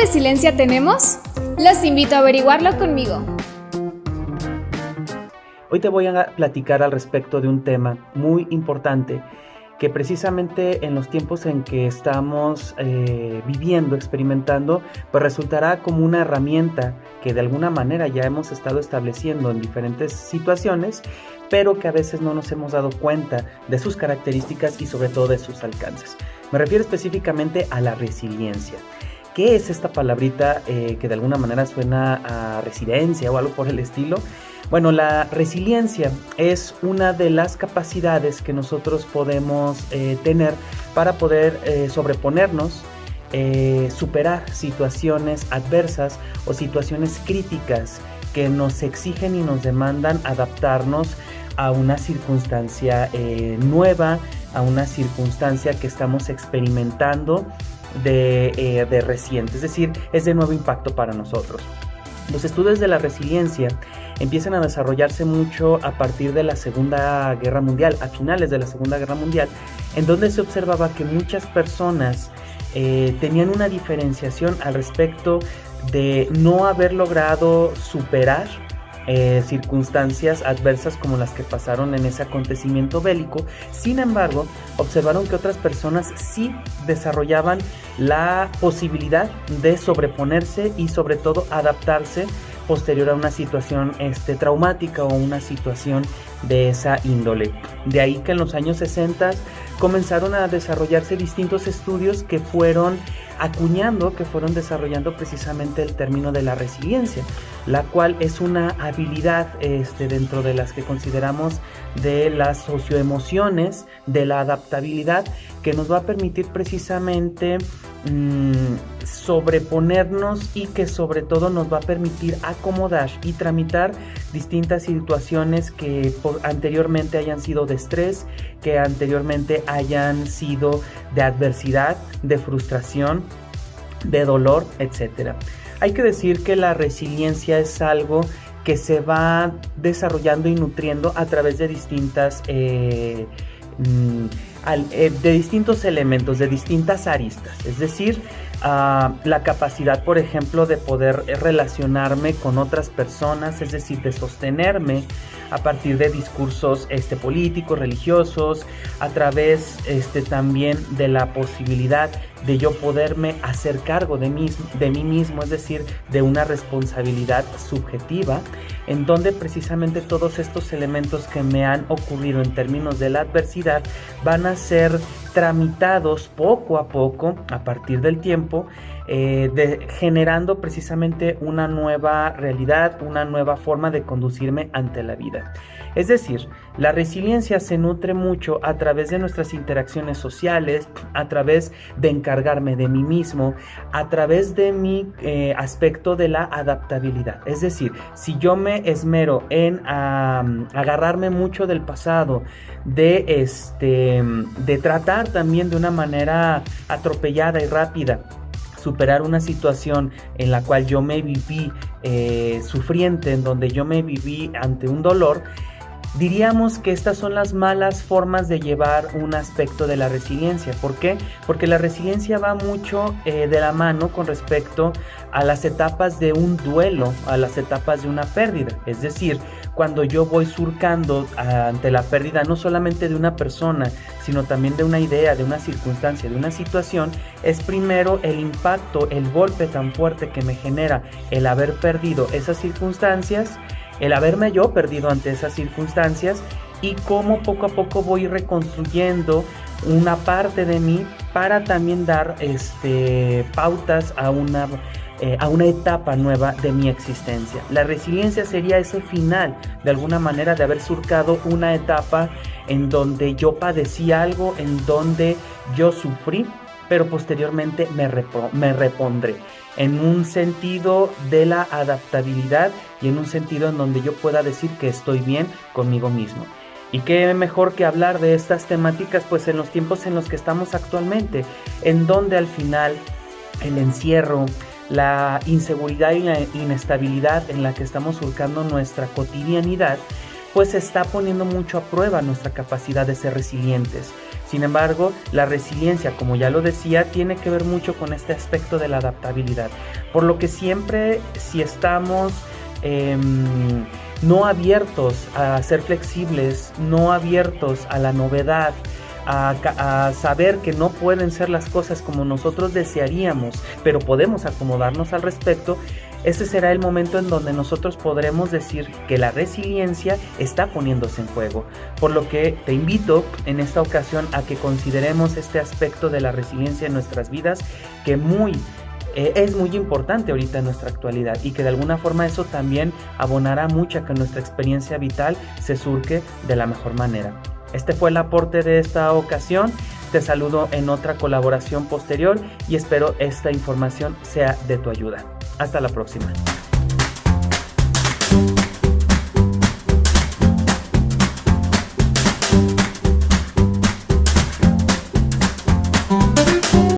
resiliencia tenemos? Los invito a averiguarlo conmigo. Hoy te voy a platicar al respecto de un tema muy importante que precisamente en los tiempos en que estamos eh, viviendo, experimentando, pues resultará como una herramienta que de alguna manera ya hemos estado estableciendo en diferentes situaciones, pero que a veces no nos hemos dado cuenta de sus características y sobre todo de sus alcances. Me refiero específicamente a la resiliencia. ¿Qué es esta palabrita eh, que de alguna manera suena a residencia o algo por el estilo? Bueno, la resiliencia es una de las capacidades que nosotros podemos eh, tener para poder eh, sobreponernos, superar situaciones adversas o situaciones críticas que nos exigen y nos demandan adaptarnos a una circunstancia nueva, a una circunstancia que estamos experimentando de, de reciente, es decir, es de nuevo impacto para nosotros. Los estudios de la resiliencia empiezan a desarrollarse mucho a partir de la Segunda Guerra Mundial, a finales de la Segunda Guerra Mundial, en donde se observaba que muchas personas eh, tenían una diferenciación al respecto de no haber logrado superar eh, circunstancias adversas como las que pasaron en ese acontecimiento bélico. Sin embargo, observaron que otras personas sí desarrollaban la posibilidad de sobreponerse y sobre todo adaptarse posterior a una situación este, traumática o una situación de esa índole. De ahí que en los años 60 comenzaron a desarrollarse distintos estudios que fueron acuñando, que fueron desarrollando precisamente el término de la resiliencia, la cual es una habilidad este, dentro de las que consideramos de las socioemociones, de la adaptabilidad, que nos va a permitir precisamente mm, sobreponernos y que sobre todo nos va a permitir acomodar y tramitar distintas situaciones que anteriormente hayan sido de estrés, que anteriormente hayan sido de adversidad, de frustración, de dolor, etc. Hay que decir que la resiliencia es algo que se va desarrollando y nutriendo a través de distintas eh, mm, eh, de distintos elementos, de distintas aristas. Es decir, la capacidad, por ejemplo, de poder relacionarme con otras personas, es decir, de sostenerme a partir de discursos este, políticos, religiosos, a través este, también de la posibilidad de yo poderme hacer cargo de mí, de mí mismo, es decir, de una responsabilidad subjetiva, en donde precisamente todos estos elementos que me han ocurrido en términos de la adversidad van a ser tramitados poco a poco a partir del tiempo eh, generando precisamente una nueva realidad, una nueva forma de conducirme ante la vida. Es decir, la resiliencia se nutre mucho a través de nuestras interacciones sociales, a través de encargarme de mí mismo, a través de mi eh, aspecto de la adaptabilidad. Es decir, si yo me esmero en agarrarme mucho del pasado, de, este, de tratar también de una manera atropellada y rápida, superar una situación en la cual yo me viví eh, sufriente, en donde yo me viví ante un dolor, Diríamos que estas son las malas formas de llevar un aspecto de la resiliencia. ¿Por qué? Porque la resiliencia va mucho eh, de la mano con respecto a las etapas de un duelo, a las etapas de una pérdida. Es decir, cuando yo voy surcando ante la pérdida no solamente de una persona, sino también de una idea, de una circunstancia, de una situación, es primero el impacto, el golpe tan fuerte que me genera el haber perdido esas circunstancias el haberme yo perdido ante esas circunstancias y cómo poco a poco voy reconstruyendo una parte de mí para también dar este, pautas a una, eh, a una etapa nueva de mi existencia. La resiliencia sería ese final, de alguna manera, de haber surcado una etapa en donde yo padecí algo, en donde yo sufrí, pero posteriormente me, me repondré en un sentido de la adaptabilidad y en un sentido en donde yo pueda decir que estoy bien conmigo mismo. Y qué mejor que hablar de estas temáticas pues en los tiempos en los que estamos actualmente, en donde al final el encierro, la inseguridad y la inestabilidad en la que estamos surcando nuestra cotidianidad, pues está poniendo mucho a prueba nuestra capacidad de ser resilientes. Sin embargo, la resiliencia, como ya lo decía, tiene que ver mucho con este aspecto de la adaptabilidad. Por lo que siempre si estamos em, no abiertos a ser flexibles, no abiertos a la novedad, a, saber que no pueden ser las cosas como nosotros desearíamos, pero podemos acomodarnos al respecto, ese será el momento en donde nosotros podremos decir que la resiliencia está poniéndose en juego. Por lo que te invito en esta ocasión a que consideremos este aspecto de la resiliencia en nuestras vidas que muy eh, es muy importante ahorita en nuestra actualidad y que de alguna forma eso también abonará mucho a que nuestra experiencia vital se surque de la mejor manera. Este fue el aporte de esta ocasión. Te saludo en otra colaboración posterior y espero esta información sea de tu ayuda. Hasta la próxima.